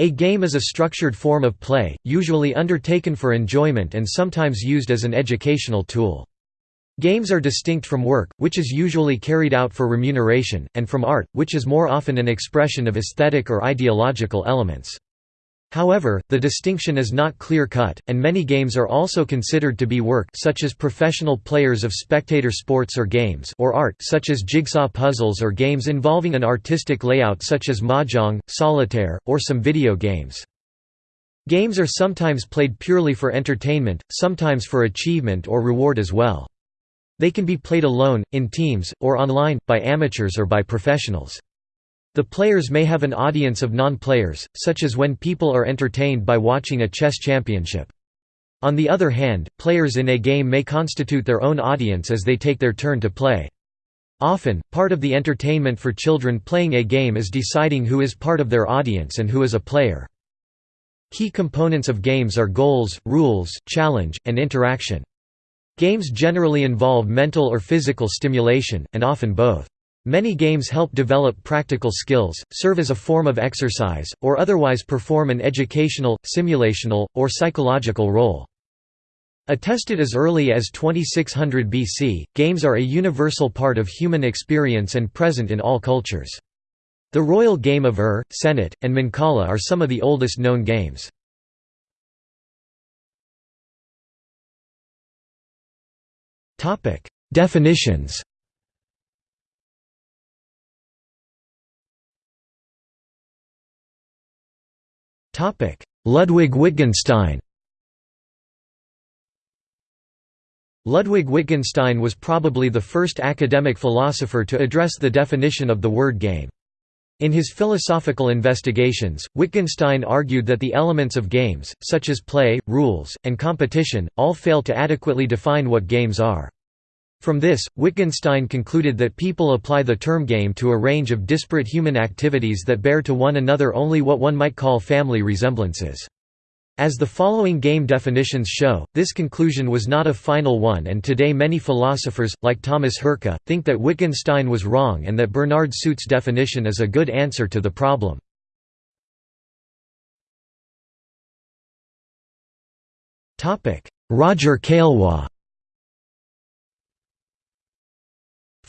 A game is a structured form of play, usually undertaken for enjoyment and sometimes used as an educational tool. Games are distinct from work, which is usually carried out for remuneration, and from art, which is more often an expression of aesthetic or ideological elements. However, the distinction is not clear-cut, and many games are also considered to be work such as professional players of spectator sports or games or art such as jigsaw puzzles or games involving an artistic layout such as mahjong, solitaire, or some video games. Games are sometimes played purely for entertainment, sometimes for achievement or reward as well. They can be played alone, in teams, or online, by amateurs or by professionals. The players may have an audience of non-players, such as when people are entertained by watching a chess championship. On the other hand, players in a game may constitute their own audience as they take their turn to play. Often, part of the entertainment for children playing a game is deciding who is part of their audience and who is a player. Key components of games are goals, rules, challenge, and interaction. Games generally involve mental or physical stimulation, and often both. Many games help develop practical skills, serve as a form of exercise, or otherwise perform an educational, simulational, or psychological role. Attested as early as 2600 BC, games are a universal part of human experience and present in all cultures. The royal game of Ur, Senet, and Mancala are some of the oldest known games. Definitions Ludwig Wittgenstein Ludwig Wittgenstein was probably the first academic philosopher to address the definition of the word game. In his philosophical investigations, Wittgenstein argued that the elements of games, such as play, rules, and competition, all fail to adequately define what games are. From this, Wittgenstein concluded that people apply the term game to a range of disparate human activities that bear to one another only what one might call family resemblances. As the following game definitions show, this conclusion was not a final one and today many philosophers, like Thomas Hurka, think that Wittgenstein was wrong and that Bernard Suits' definition is a good answer to the problem. Roger Caillois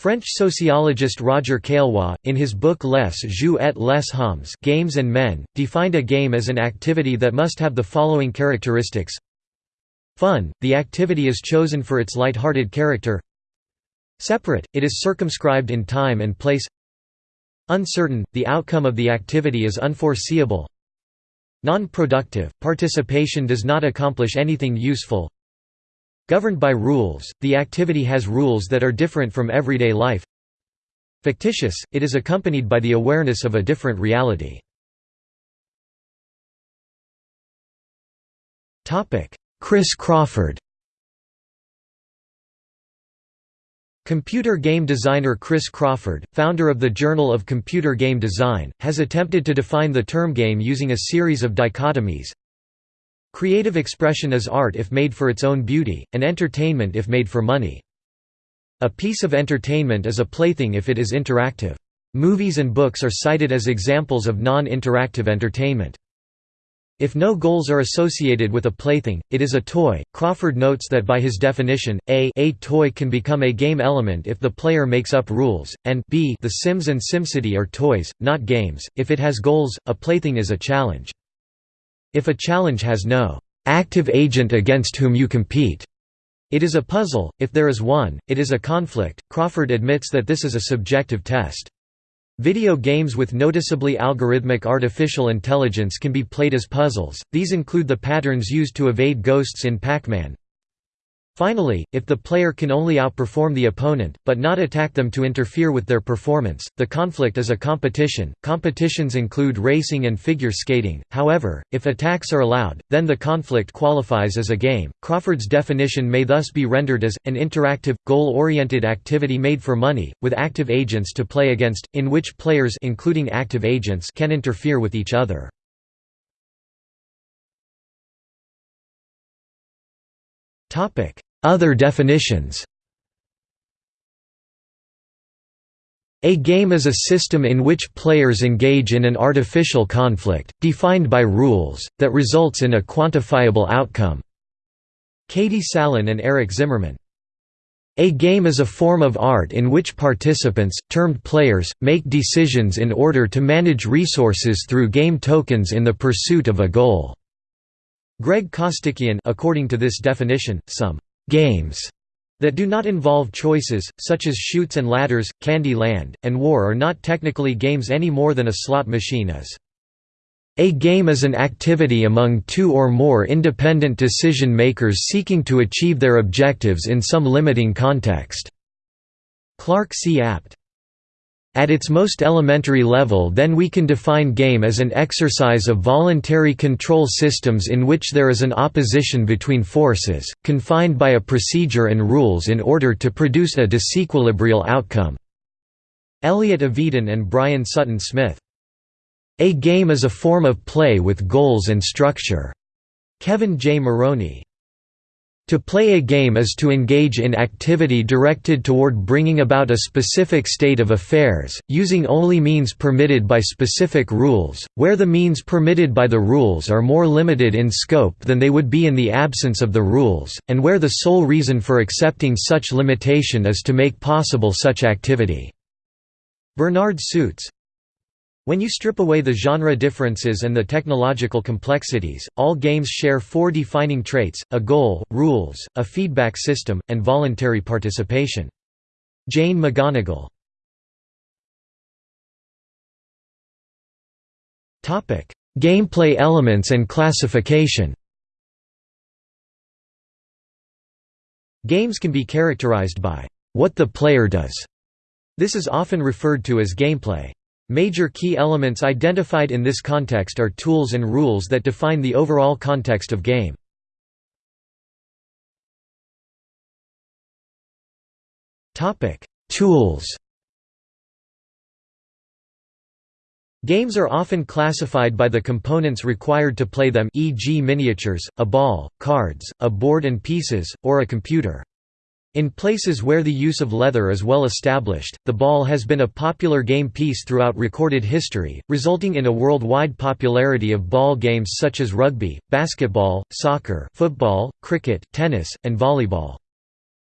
French sociologist Roger Caillois, in his book Les Jeux et les Hommes Games and Men, defined a game as an activity that must have the following characteristics. Fun, the activity is chosen for its light-hearted character. Separate, it is circumscribed in time and place. Uncertain, the outcome of the activity is unforeseeable. Non-productive, participation does not accomplish anything useful Governed by rules, the activity has rules that are different from everyday life. Fictitious, it is accompanied by the awareness of a different reality. Chris Crawford Computer game designer Chris Crawford, founder of the Journal of Computer Game Design, has attempted to define the term game using a series of dichotomies Creative expression is art if made for its own beauty, and entertainment if made for money. A piece of entertainment is a plaything if it is interactive. Movies and books are cited as examples of non-interactive entertainment. If no goals are associated with a plaything, it is a toy. Crawford notes that by his definition, a, a toy can become a game element if the player makes up rules, and b the Sims and SimCity are toys, not games. If it has goals, a plaything is a challenge. If a challenge has no active agent against whom you compete, it is a puzzle, if there is one, it is a conflict. Crawford admits that this is a subjective test. Video games with noticeably algorithmic artificial intelligence can be played as puzzles, these include the patterns used to evade ghosts in Pac-Man, Finally, if the player can only outperform the opponent, but not attack them to interfere with their performance, the conflict is a competition. Competitions include racing and figure skating, however, if attacks are allowed, then the conflict qualifies as a game. Crawford's definition may thus be rendered as an interactive, goal oriented activity made for money, with active agents to play against, in which players including active agents can interfere with each other. Other definitions A game is a system in which players engage in an artificial conflict, defined by rules, that results in a quantifiable outcome." Katie Salen and Eric Zimmerman. A game is a form of art in which participants, termed players, make decisions in order to manage resources through game tokens in the pursuit of a goal. Greg Costikyan according to this definition, some «games» that do not involve choices, such as Chutes and Ladders, Candy Land, and War are not technically games any more than a slot machine is. A game is an activity among two or more independent decision makers seeking to achieve their objectives in some limiting context. Clark C. Abt. At its most elementary level then we can define game as an exercise of voluntary control systems in which there is an opposition between forces, confined by a procedure and rules in order to produce a disequilibrial outcome." Elliot Avedon and Brian Sutton Smith. A game is a form of play with goals and structure. Kevin J. Maroney. To play a game is to engage in activity directed toward bringing about a specific state of affairs, using only means permitted by specific rules, where the means permitted by the rules are more limited in scope than they would be in the absence of the rules, and where the sole reason for accepting such limitation is to make possible such activity. Bernard Suits when you strip away the genre differences and the technological complexities, all games share four defining traits, a goal, rules, a feedback system, and voluntary participation. Jane McGonigal Gameplay elements and classification Games can be characterized by what the player does. This is often referred to as gameplay. Major key elements identified in this context are tools and rules that define the overall context of game. Tools Games are often classified by the components required to play them e.g. miniatures, a ball, cards, a board and pieces, or a computer. In places where the use of leather is well established, the ball has been a popular game piece throughout recorded history, resulting in a worldwide popularity of ball games such as rugby, basketball, soccer, football, cricket, tennis, and volleyball.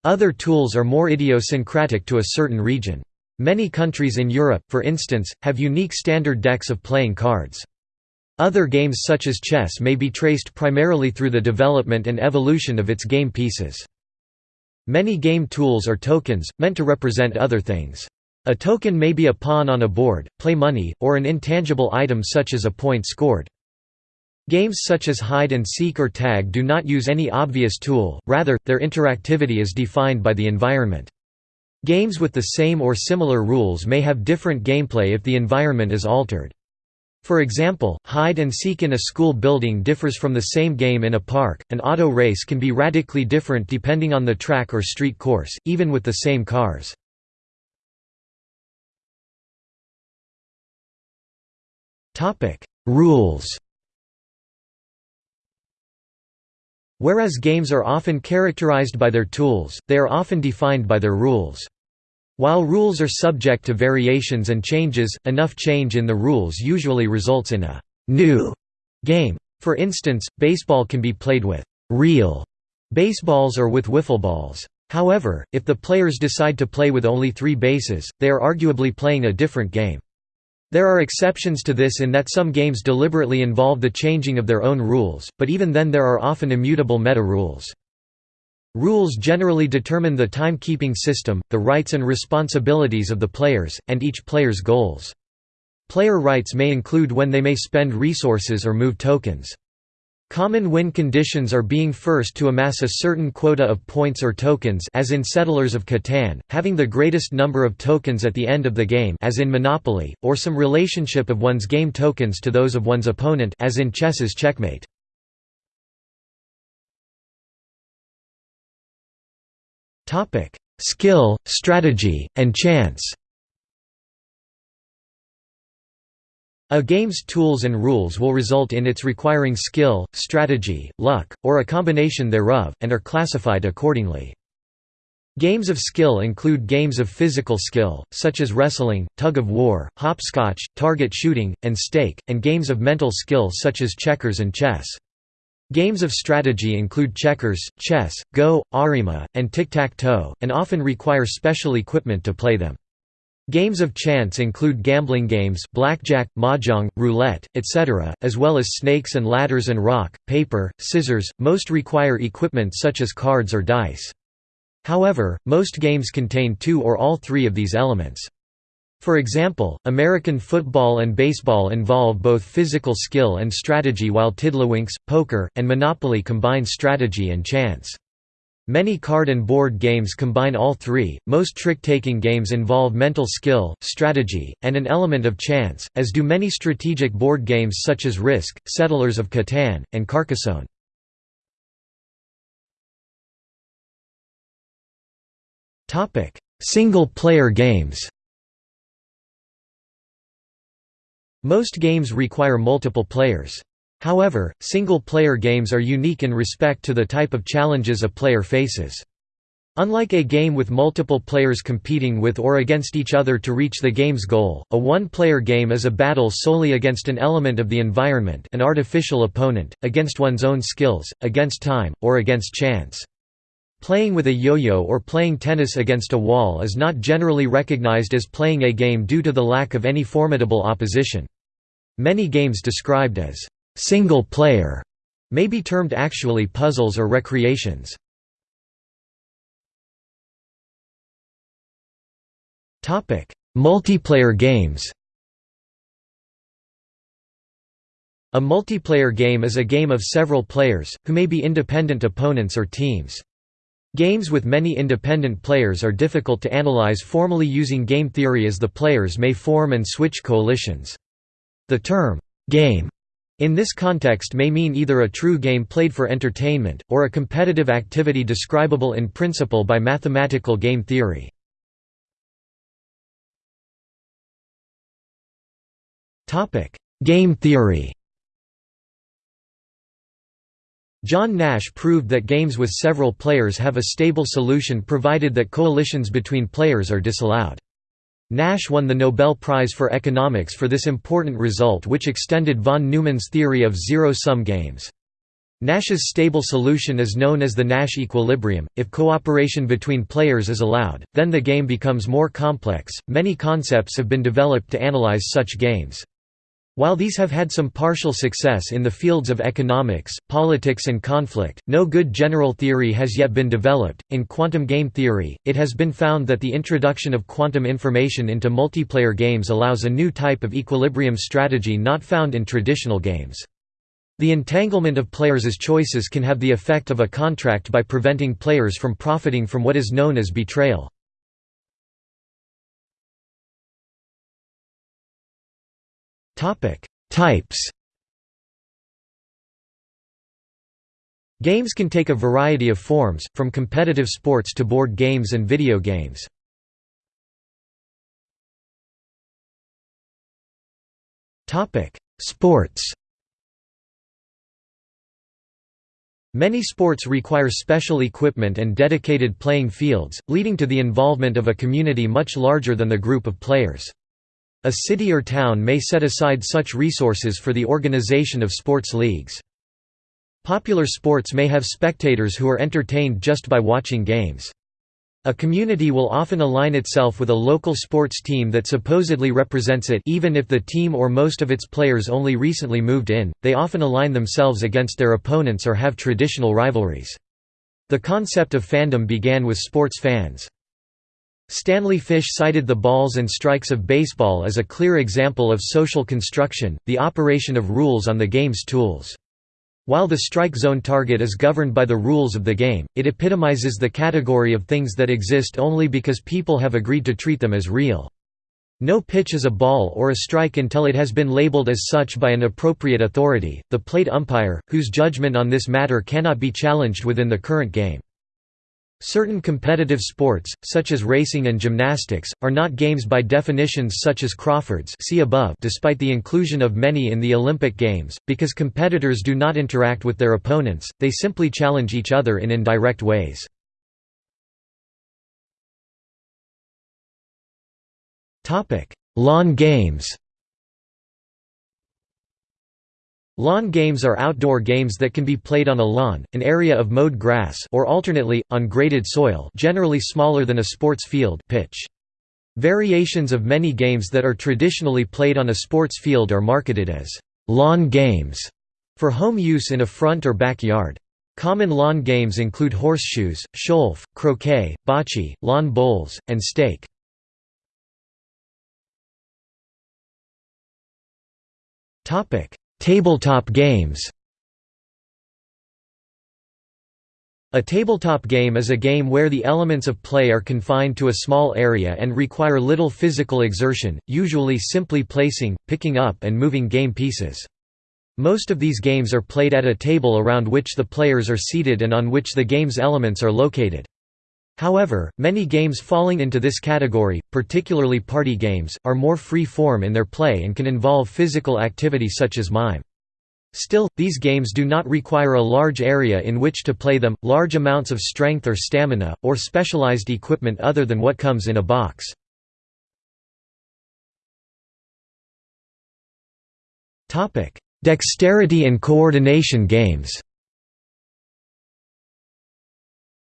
Other tools are more idiosyncratic to a certain region. Many countries in Europe, for instance, have unique standard decks of playing cards. Other games such as chess may be traced primarily through the development and evolution of its game pieces. Many game tools are tokens, meant to represent other things. A token may be a pawn on a board, play money, or an intangible item such as a point scored. Games such as hide and seek or tag do not use any obvious tool, rather, their interactivity is defined by the environment. Games with the same or similar rules may have different gameplay if the environment is altered. For example, hide and seek in a school building differs from the same game in a park. An auto race can be radically different depending on the track or street course, even with the same cars. Topic: Rules. Whereas games are often characterized by their tools, they are often defined by their rules. While rules are subject to variations and changes, enough change in the rules usually results in a «new» game. For instance, baseball can be played with «real» baseballs or with wiffle balls. However, if the players decide to play with only three bases, they are arguably playing a different game. There are exceptions to this in that some games deliberately involve the changing of their own rules, but even then there are often immutable meta-rules. Rules generally determine the timekeeping system, the rights and responsibilities of the players, and each player's goals. Player rights may include when they may spend resources or move tokens. Common win conditions are being first to amass a certain quota of points or tokens as in Settlers of Catan, having the greatest number of tokens at the end of the game as in Monopoly, or some relationship of one's game tokens to those of one's opponent as in chess's checkmate. Topic: Skill, strategy, and chance. A game's tools and rules will result in its requiring skill, strategy, luck, or a combination thereof, and are classified accordingly. Games of skill include games of physical skill, such as wrestling, tug-of-war, hopscotch, target shooting, and stake, and games of mental skill such as checkers and chess. Games of strategy include checkers, chess, go, arimaa, and tic-tac-toe, and often require special equipment to play them. Games of chance include gambling games blackjack, mahjong, roulette, etc., as well as snakes and ladders and rock, paper, scissors, most require equipment such as cards or dice. However, most games contain two or all three of these elements. For example, American football and baseball involve both physical skill and strategy while Tiddlywinks, poker, and Monopoly combine strategy and chance. Many card and board games combine all three. Most trick-taking games involve mental skill, strategy, and an element of chance, as do many strategic board games such as Risk, Settlers of Catan, and Carcassonne. Topic: Single-player games. Most games require multiple players. However, single-player games are unique in respect to the type of challenges a player faces. Unlike a game with multiple players competing with or against each other to reach the game's goal, a one-player game is a battle solely against an element of the environment an artificial opponent, against one's own skills, against time, or against chance. Playing with a yo-yo or playing tennis against a wall is not generally recognized as playing a game due to the lack of any formidable opposition. Many games described as single-player may be termed actually puzzles or recreations. Multiplayer games A multiplayer game is a game of several players, who may be independent opponents or teams. Games with many independent players are difficult to analyze formally using game theory as the players may form and switch coalitions. The term, "'game' in this context may mean either a true game played for entertainment, or a competitive activity describable in principle by mathematical game theory. Game theory John Nash proved that games with several players have a stable solution provided that coalitions between players are disallowed. Nash won the Nobel Prize for Economics for this important result which extended von Neumann's theory of zero-sum games. Nash's stable solution is known as the Nash equilibrium. If cooperation between players is allowed, then the game becomes more complex. Many concepts have been developed to analyze such games. While these have had some partial success in the fields of economics, politics, and conflict, no good general theory has yet been developed. In quantum game theory, it has been found that the introduction of quantum information into multiplayer games allows a new type of equilibrium strategy not found in traditional games. The entanglement of players' choices can have the effect of a contract by preventing players from profiting from what is known as betrayal. Types. Games can take a variety of forms, from competitive sports to board games and video games. Sports. Many sports require special equipment and dedicated playing fields, leading to the involvement of a community much larger than the group of players. A city or town may set aside such resources for the organization of sports leagues. Popular sports may have spectators who are entertained just by watching games. A community will often align itself with a local sports team that supposedly represents it even if the team or most of its players only recently moved in, they often align themselves against their opponents or have traditional rivalries. The concept of fandom began with sports fans. Stanley Fish cited the balls and strikes of baseball as a clear example of social construction, the operation of rules on the game's tools. While the strike zone target is governed by the rules of the game, it epitomizes the category of things that exist only because people have agreed to treat them as real. No pitch is a ball or a strike until it has been labeled as such by an appropriate authority, the plate umpire, whose judgment on this matter cannot be challenged within the current game. Certain competitive sports, such as racing and gymnastics, are not games by definitions such as Crawford's see above despite the inclusion of many in the Olympic Games, because competitors do not interact with their opponents, they simply challenge each other in indirect ways. Lawn games Lawn games are outdoor games that can be played on a lawn, an area of mowed grass or alternately, on graded soil generally smaller than a sports field pitch. Variations of many games that are traditionally played on a sports field are marketed as lawn games for home use in a front or backyard. Common lawn games include horseshoes, sholf, croquet, bocce, lawn bowls, and stake. Tabletop games A tabletop game is a game where the elements of play are confined to a small area and require little physical exertion, usually simply placing, picking up and moving game pieces. Most of these games are played at a table around which the players are seated and on which the game's elements are located. However, many games falling into this category, particularly party games, are more free-form in their play and can involve physical activity such as mime. Still, these games do not require a large area in which to play them, large amounts of strength or stamina, or specialized equipment other than what comes in a box. Dexterity and coordination games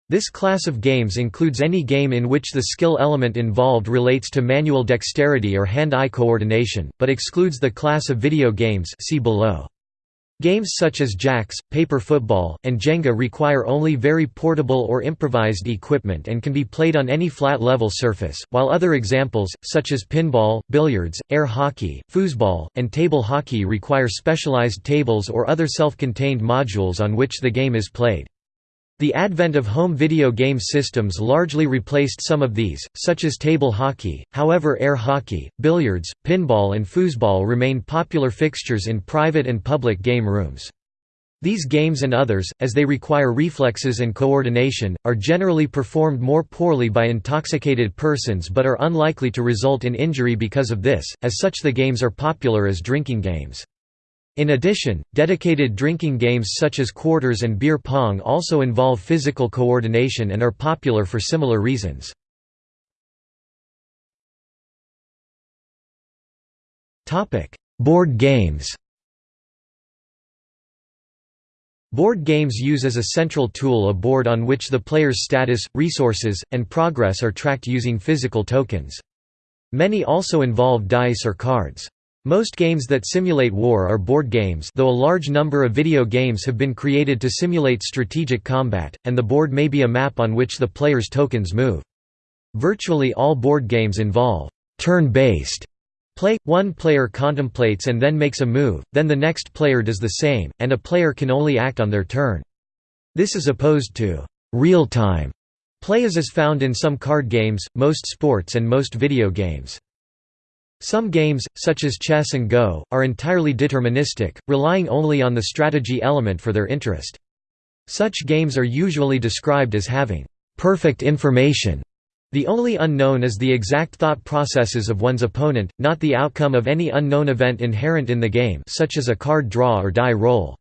This class of games includes any game in which the skill element involved relates to manual dexterity or hand-eye coordination, but excludes the class of video games see below. Games such as jacks, paper football, and Jenga require only very portable or improvised equipment and can be played on any flat level surface, while other examples, such as pinball, billiards, air hockey, foosball, and table hockey require specialized tables or other self-contained modules on which the game is played. The advent of home video game systems largely replaced some of these, such as table hockey, however air hockey, billiards, pinball and foosball remain popular fixtures in private and public game rooms. These games and others, as they require reflexes and coordination, are generally performed more poorly by intoxicated persons but are unlikely to result in injury because of this, as such the games are popular as drinking games. In addition, dedicated drinking games such as quarters and beer pong also involve physical coordination and are popular for similar reasons. Board games Board games use as a central tool a board on which the player's status, resources, and progress are tracked using physical tokens. Many also involve dice or cards. Most games that simulate war are board games though a large number of video games have been created to simulate strategic combat, and the board may be a map on which the player's tokens move. Virtually all board games involve turn-based play, one player contemplates and then makes a move, then the next player does the same, and a player can only act on their turn. This is opposed to real-time play as is found in some card games, most sports and most video games. Some games, such as chess and Go, are entirely deterministic, relying only on the strategy element for their interest. Such games are usually described as having perfect information. The only unknown is the exact thought processes of one's opponent, not the outcome of any unknown event inherent in the game such as a card draw or die roll.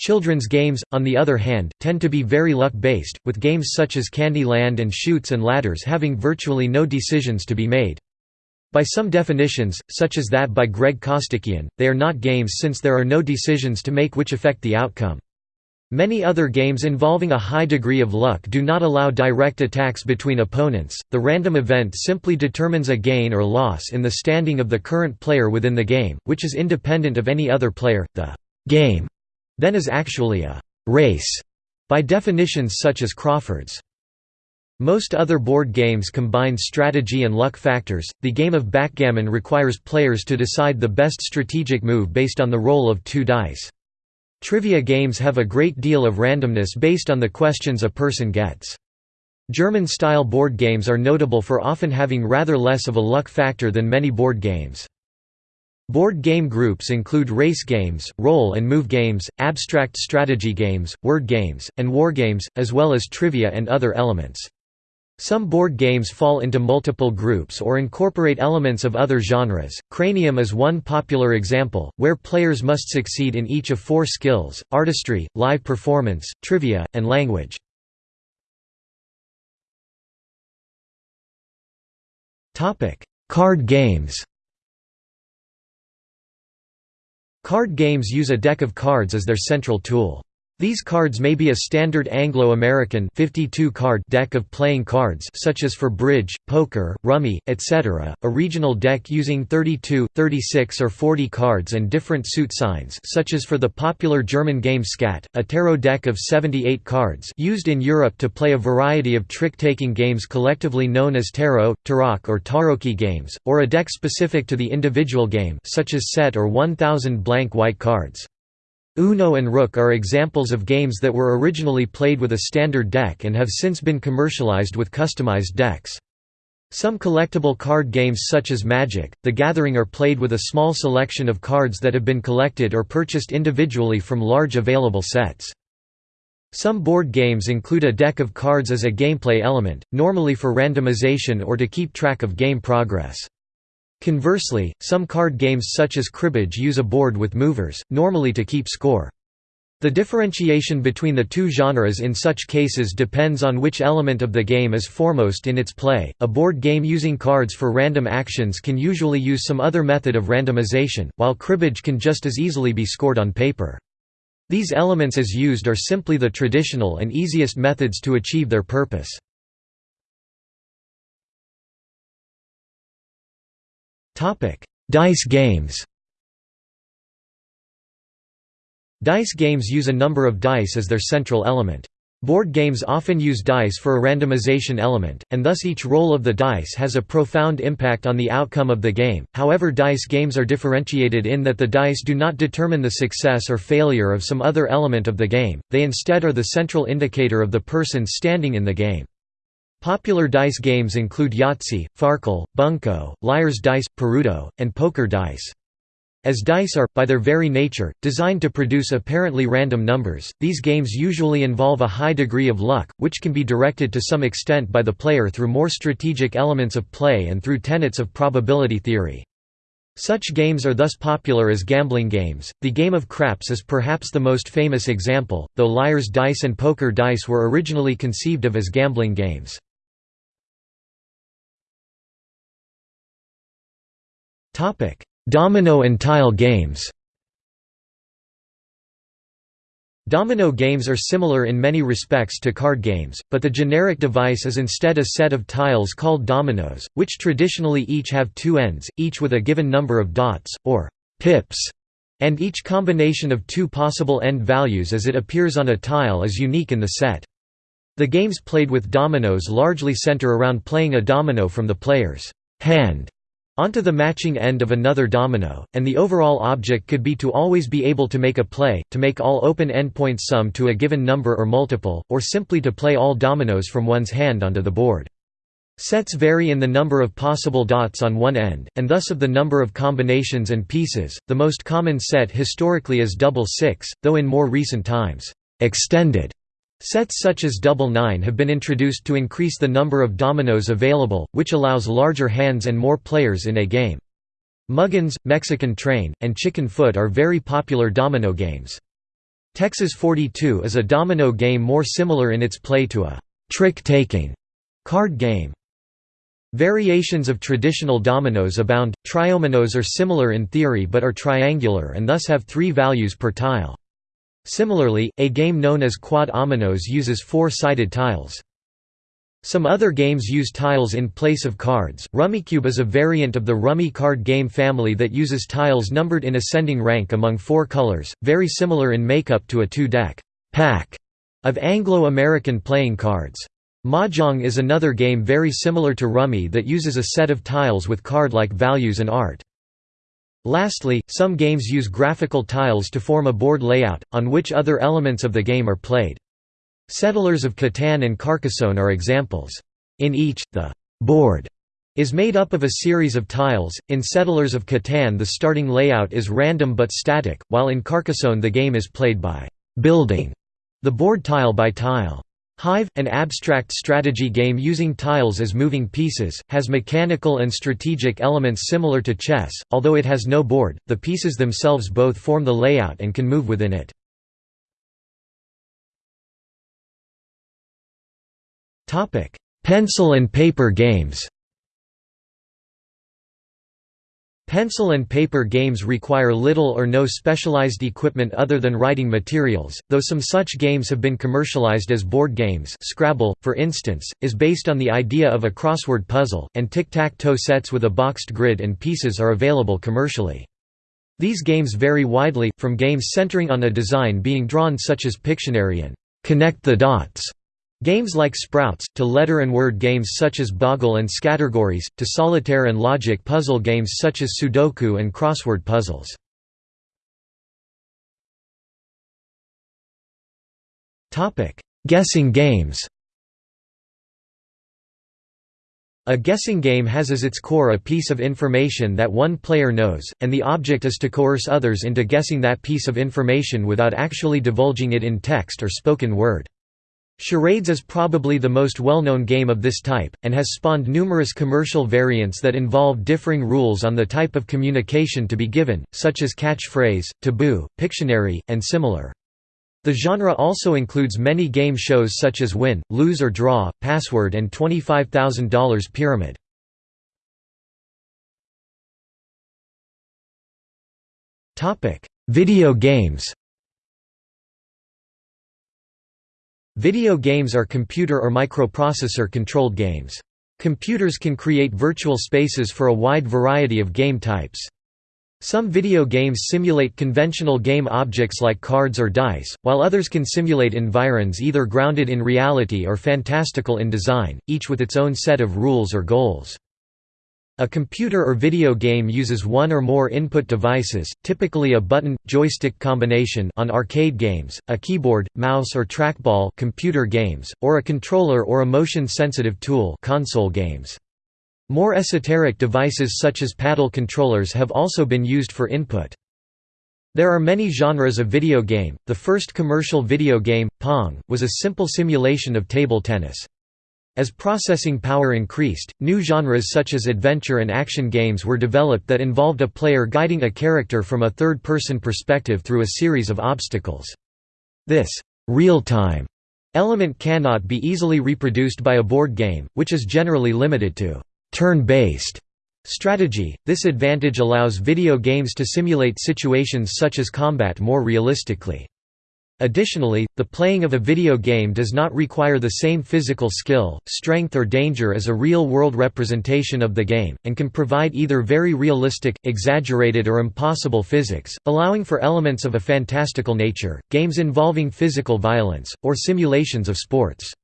Children's games, on the other hand, tend to be very luck-based, with games such as Candy Land and Chutes and Ladders having virtually no decisions to be made. By some definitions, such as that by Greg Costikyan, they are not games since there are no decisions to make which affect the outcome. Many other games involving a high degree of luck do not allow direct attacks between opponents. The random event simply determines a gain or loss in the standing of the current player within the game, which is independent of any other player. The game then is actually a race by definitions such as Crawford's. Most other board games combine strategy and luck factors. The game of backgammon requires players to decide the best strategic move based on the roll of two dice. Trivia games have a great deal of randomness based on the questions a person gets. German-style board games are notable for often having rather less of a luck factor than many board games. Board game groups include race games, roll and move games, abstract strategy games, word games, and war games, as well as trivia and other elements. Some board games fall into multiple groups or incorporate elements of other genres. Cranium is one popular example, where players must succeed in each of four skills artistry, live performance, trivia, and language. Card games Card games use a deck of cards as their central tool. These cards may be a standard Anglo-American card deck of playing cards such as for bridge, poker, rummy, etc., a regional deck using 32, 36 or 40 cards and different suit signs such as for the popular German game Skat, a tarot deck of 78 cards used in Europe to play a variety of trick-taking games collectively known as tarot, tarok or tarocchi games, or a deck specific to the individual game such as set or 1000 blank white cards. Uno and Rook are examples of games that were originally played with a standard deck and have since been commercialized with customized decks. Some collectible card games such as Magic, The Gathering are played with a small selection of cards that have been collected or purchased individually from large available sets. Some board games include a deck of cards as a gameplay element, normally for randomization or to keep track of game progress. Conversely, some card games such as cribbage use a board with movers, normally to keep score. The differentiation between the two genres in such cases depends on which element of the game is foremost in its play. A board game using cards for random actions can usually use some other method of randomization, while cribbage can just as easily be scored on paper. These elements as used are simply the traditional and easiest methods to achieve their purpose. Topic: Dice games. Dice games use a number of dice as their central element. Board games often use dice for a randomization element, and thus each roll of the dice has a profound impact on the outcome of the game. However, dice games are differentiated in that the dice do not determine the success or failure of some other element of the game, they instead are the central indicator of the person standing in the game. Popular dice games include Yahtzee, Farkle, Bunco, Liar's Dice, Perudo, and Poker Dice. As dice are, by their very nature, designed to produce apparently random numbers, these games usually involve a high degree of luck, which can be directed to some extent by the player through more strategic elements of play and through tenets of probability theory. Such games are thus popular as gambling games. The game of craps is perhaps the most famous example, though Liar's Dice and Poker Dice were originally conceived of as gambling games. Topic: Domino and tile games. Domino games are similar in many respects to card games, but the generic device is instead a set of tiles called dominoes, which traditionally each have two ends, each with a given number of dots, or pips, and each combination of two possible end values as it appears on a tile is unique in the set. The games played with dominoes largely center around playing a domino from the player's hand onto the matching end of another domino, and the overall object could be to always be able to make a play, to make all open endpoints sum to a given number or multiple, or simply to play all dominoes from one's hand onto the board. Sets vary in the number of possible dots on one end, and thus of the number of combinations and pieces. The most common set historically is double six, though in more recent times, extended Sets such as double nine have been introduced to increase the number of dominoes available, which allows larger hands and more players in a game. Muggins, Mexican Train, and Chicken Foot are very popular domino games. Texas 42 is a domino game more similar in its play to a trick-taking card game. Variations of traditional dominoes abound. Triominos are similar in theory but are triangular and thus have three values per tile. Similarly, a game known as quad ominoes uses four-sided tiles. Some other games use tiles in place of cards. Rummikub is a variant of the rummy card game family that uses tiles numbered in ascending rank among four colors, very similar in makeup to a two-deck pack of Anglo-American playing cards. Mahjong is another game very similar to Rummy that uses a set of tiles with card-like values and art. Lastly, some games use graphical tiles to form a board layout, on which other elements of the game are played. Settlers of Catan and Carcassonne are examples. In each, the board is made up of a series of tiles. In Settlers of Catan, the starting layout is random but static, while in Carcassonne the game is played by building the board tile by tile. Hive, an abstract strategy game using tiles as moving pieces, has mechanical and strategic elements similar to chess, although it has no board, the pieces themselves both form the layout and can move within it. Pencil and paper games Pencil and paper games require little or no specialized equipment other than writing materials, though some such games have been commercialized as board games Scrabble, for instance, is based on the idea of a crossword puzzle, and tic-tac-toe sets with a boxed grid and pieces are available commercially. These games vary widely, from games centering on a design being drawn such as Pictionary and «Connect the Dots» games like Sprouts, to letter and word games such as Boggle and Scattergories, to solitaire and logic puzzle games such as Sudoku and crossword puzzles. Guessing games A guessing game has as its core a piece of information that one player knows, and the object is to coerce others into guessing that piece of information without actually divulging it in text or spoken word. Charades is probably the most well-known game of this type, and has spawned numerous commercial variants that involve differing rules on the type of communication to be given, such as catchphrase, taboo, Pictionary, and similar. The genre also includes many game shows such as Win, Lose or Draw, Password and $25,000 Pyramid. Video games Video games are computer or microprocessor-controlled games. Computers can create virtual spaces for a wide variety of game types. Some video games simulate conventional game objects like cards or dice, while others can simulate environs either grounded in reality or fantastical in design, each with its own set of rules or goals. A computer or video game uses one or more input devices, typically a button-joystick combination on arcade games, a keyboard, mouse or trackball computer games, or a controller or a motion-sensitive tool console games. More esoteric devices such as paddle controllers have also been used for input. There are many genres of video game. The first commercial video game, Pong, was a simple simulation of table tennis. As processing power increased, new genres such as adventure and action games were developed that involved a player guiding a character from a third-person perspective through a series of obstacles. This real-time element cannot be easily reproduced by a board game, which is generally limited to turn-based strategy. This advantage allows video games to simulate situations such as combat more realistically. Additionally, the playing of a video game does not require the same physical skill, strength or danger as a real-world representation of the game, and can provide either very realistic, exaggerated or impossible physics, allowing for elements of a fantastical nature, games involving physical violence, or simulations of sports.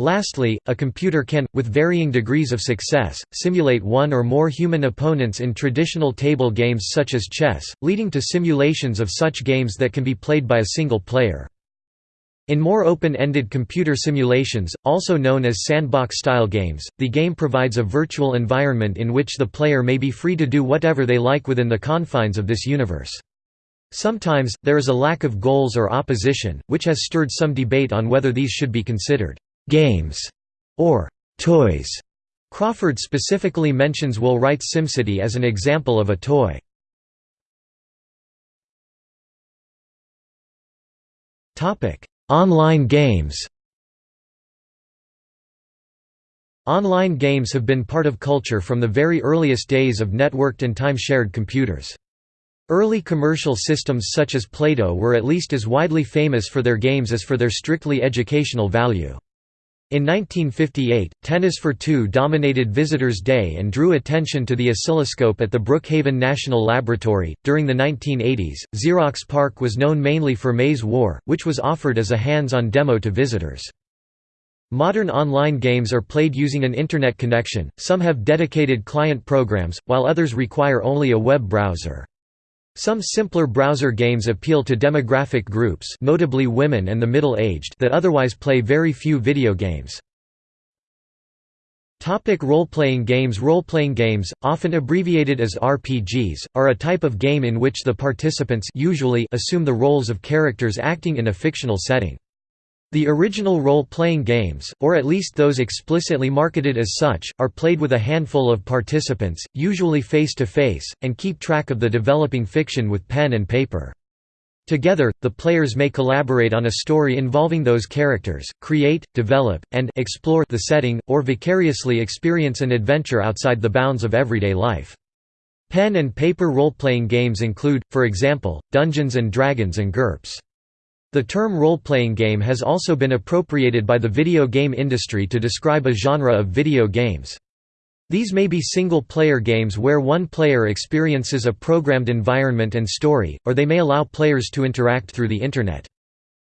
Lastly, a computer can, with varying degrees of success, simulate one or more human opponents in traditional table games such as chess, leading to simulations of such games that can be played by a single player. In more open-ended computer simulations, also known as sandbox-style games, the game provides a virtual environment in which the player may be free to do whatever they like within the confines of this universe. Sometimes, there is a lack of goals or opposition, which has stirred some debate on whether these should be considered games, or toys. Crawford specifically mentions Will Wright's SimCity as an example of a toy. Online games Online games have been part of culture from the very earliest days of networked and time-shared computers. Early commercial systems such as PLATO were at least as widely famous for their games as for their strictly educational value. In 1958, Tennis for Two dominated Visitors' Day and drew attention to the oscilloscope at the Brookhaven National Laboratory. During the 1980s, Xerox PARC was known mainly for Maze War, which was offered as a hands on demo to visitors. Modern online games are played using an Internet connection, some have dedicated client programs, while others require only a web browser. Some simpler browser games appeal to demographic groups notably women and the middle-aged that otherwise play very few video games. Role-playing games Role-playing games, often abbreviated as RPGs, are a type of game in which the participants usually assume the roles of characters acting in a fictional setting. The original role-playing games, or at least those explicitly marketed as such, are played with a handful of participants, usually face-to-face, -face, and keep track of the developing fiction with pen and paper. Together, the players may collaborate on a story involving those characters, create, develop, and explore the setting, or vicariously experience an adventure outside the bounds of everyday life. Pen and paper role-playing games include, for example, Dungeons & Dragons and GURPS. The term role-playing game has also been appropriated by the video game industry to describe a genre of video games. These may be single-player games where one player experiences a programmed environment and story, or they may allow players to interact through the Internet.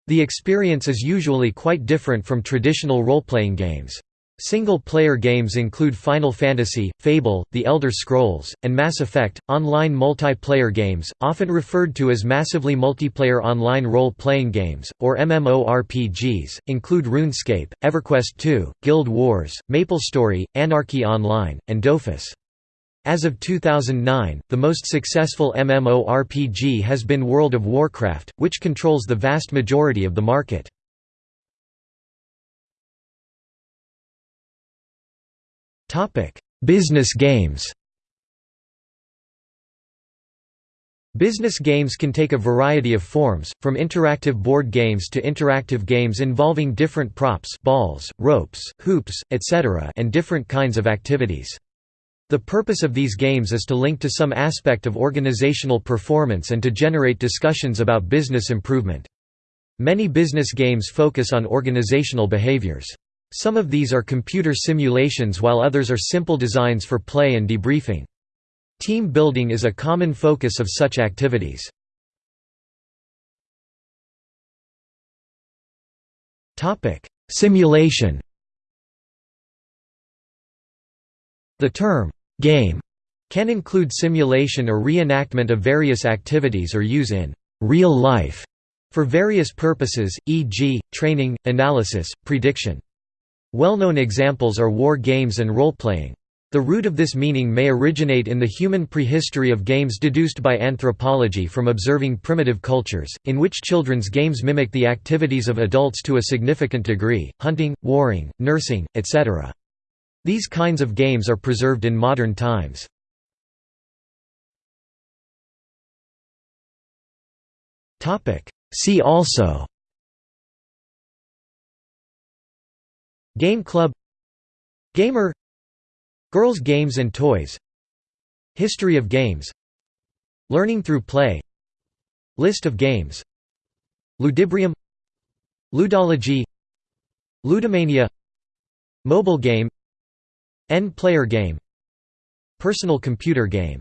The experience is usually quite different from traditional role-playing games. Single-player games include Final Fantasy, Fable, The Elder Scrolls, and Mass Effect. Online multiplayer games, often referred to as massively multiplayer online role-playing games or MMORPGs, include RuneScape, EverQuest 2, Guild Wars, MapleStory, Anarchy Online, and Dofus. As of 2009, the most successful MMORPG has been World of Warcraft, which controls the vast majority of the market. Business games Business games can take a variety of forms, from interactive board games to interactive games involving different props balls, ropes, hoops, etc. and different kinds of activities. The purpose of these games is to link to some aspect of organizational performance and to generate discussions about business improvement. Many business games focus on organizational behaviors. Some of these are computer simulations while others are simple designs for play and debriefing. Team building is a common focus of such activities. Simulation The term, "'game' can include simulation or reenactment of various activities or use in "'real life' for various purposes, e.g., training, analysis, prediction. Well-known examples are war games and role-playing. The root of this meaning may originate in the human prehistory of games deduced by anthropology from observing primitive cultures, in which children's games mimic the activities of adults to a significant degree, hunting, warring, nursing, etc. These kinds of games are preserved in modern times. See also Game Club Gamer Girls Games and Toys History of games Learning through play List of games Ludibrium Ludology Ludomania Mobile game N-player game Personal computer game